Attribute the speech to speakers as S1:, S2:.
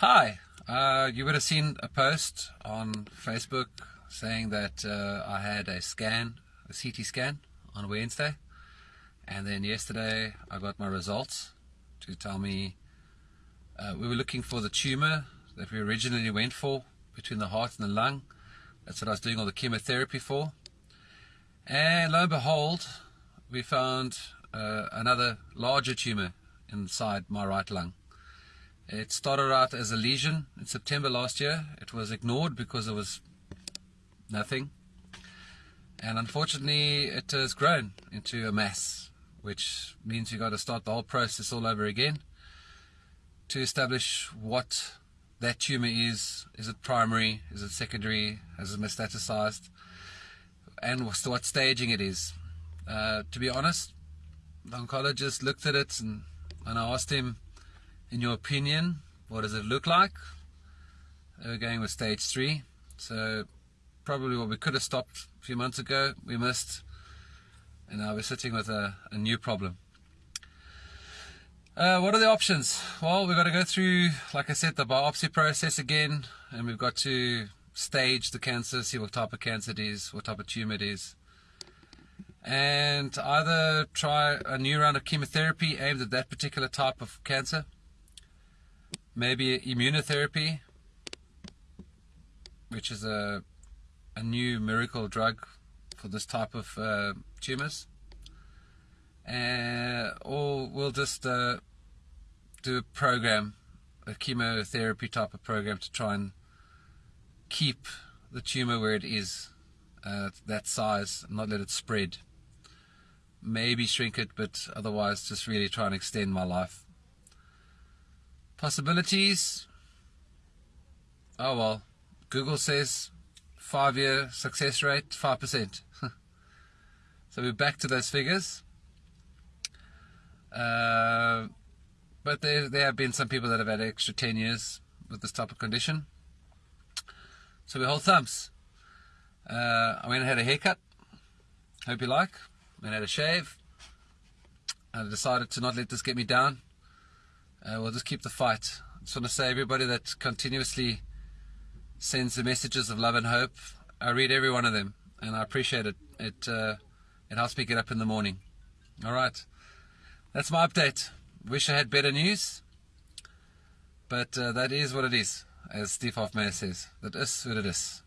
S1: Hi, uh, you would have seen a post on Facebook saying that uh, I had a scan, a CT scan on Wednesday, and then yesterday I got my results to tell me uh, we were looking for the tumor that we originally went for between the heart and the lung. That's what I was doing all the chemotherapy for. And lo and behold, we found uh, another larger tumor inside my right lung. It started out as a lesion in September last year. It was ignored because it was nothing. And unfortunately, it has grown into a mass, which means you've got to start the whole process all over again to establish what that tumor is. Is it primary? Is it secondary? Has it metastasized? And what staging it is. Uh, to be honest, the oncologist looked at it and, and I asked him, in your opinion, what does it look like? Were going with stage three. So probably what we could have stopped a few months ago, we missed. And now we're sitting with a, a new problem. Uh, what are the options? Well, we've got to go through, like I said, the biopsy process again, and we've got to stage the cancer, see what type of cancer it is, what type of tumor it is, and either try a new round of chemotherapy aimed at that particular type of cancer, maybe immunotherapy, which is a, a new miracle drug for this type of uh, tumors. Uh, or we'll just uh, do a program, a chemotherapy type of program to try and keep the tumor where it is, uh, that size, not let it spread. Maybe shrink it, but otherwise just really try and extend my life. Possibilities? Oh well, Google says five year success rate, 5%. so we're back to those figures. Uh, but there, there have been some people that have had extra 10 years with this type of condition. So we hold thumbs. Uh, I went and had a haircut. Hope you like. Went and had a shave. I decided to not let this get me down. Uh, we'll just keep the fight. I just want to say everybody that continuously sends the messages of love and hope, I read every one of them and I appreciate it. It, uh, it helps me get up in the morning. All right. That's my update. Wish I had better news. But uh, that is what it is, as Steve Hofmeyr says. That is what it is.